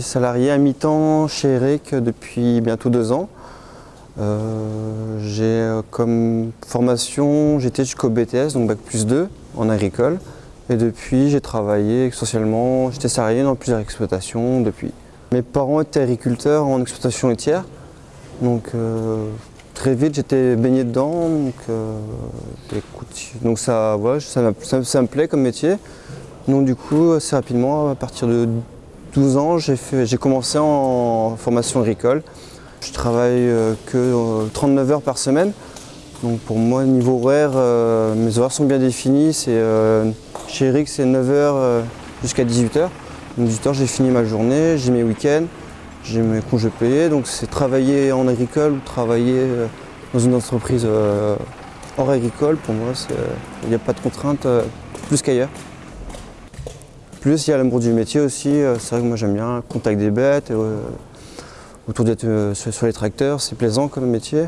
salarié à mi-temps chez Eric depuis bientôt deux ans. Euh, j'ai euh, comme formation, j'étais jusqu'au BTS, donc Bac plus 2 en agricole. Et depuis, j'ai travaillé essentiellement, j'étais salarié dans plusieurs exploitations depuis. Mes parents étaient agriculteurs en exploitation laitière. Donc euh, très vite, j'étais baigné dedans. Donc, ça, ça, ça me plaît comme métier. Donc du coup, assez rapidement, à partir de 12 ans, j'ai commencé en formation agricole. Je travaille euh, que 39 euh, heures par semaine. Donc pour moi, niveau horaire, euh, mes horaires sont bien définis. chez Eric, c'est 9h jusqu'à 18h. Donc 18h, j'ai fini ma journée, j'ai mes week-ends, j'ai mes congés payés. Donc c'est travailler en agricole ou travailler dans une entreprise hors agricole. Pour moi, il n'y a pas de contrainte plus qu'ailleurs. Plus il y a l'amour du métier aussi. C'est vrai que moi j'aime bien contact des bêtes autour d'être euh, sur les tracteurs, c'est plaisant comme métier.